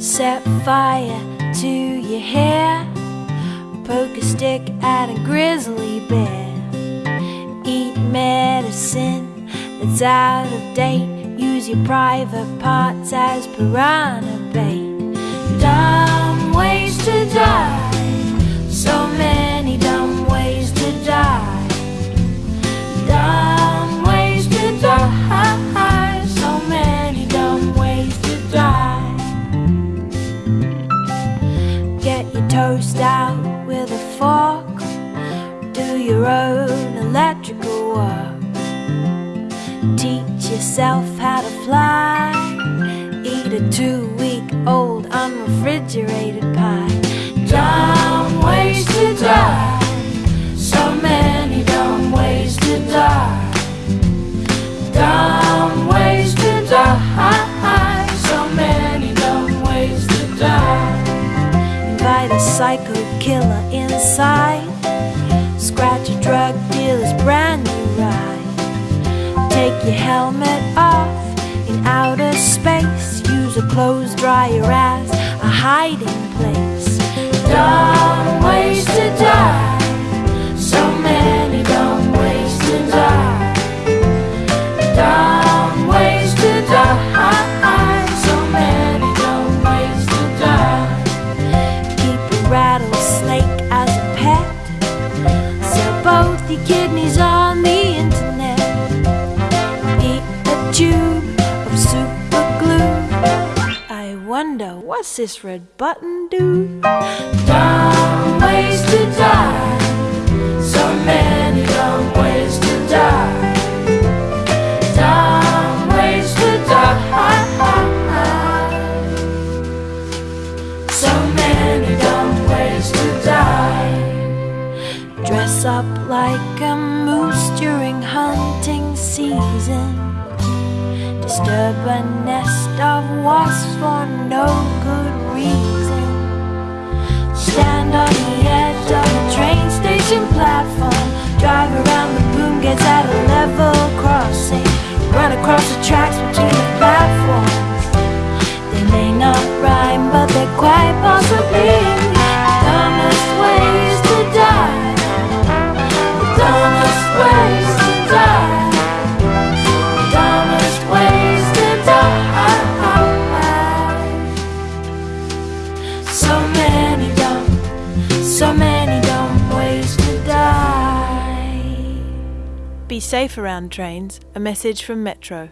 Set fire to your hair. Poke a stick at a grizzly bear. Eat medicine that's out of date. Use your private parts as piranha bait. Toast out with a fork. Do your own electrical work. Teach yourself how to fly. Eat a two week old unrefrigerated pie. Dumb ways to die. So many dumb ways to die. Dumb psycho killer inside. Scratch a drug dealer's brand new ride. Take your helmet off in outer space. Use a clothes dryer as a hiding place. Tube of super glue. I wonder what's this red button do? Dumb ways to die. So many dumb ways to die. Dumb ways to die. So many dumb ways to die. Dress up like a moose during hunting season. Disturb a nest of wasps for no good reason. Stand on Be safe around trains. A message from Metro.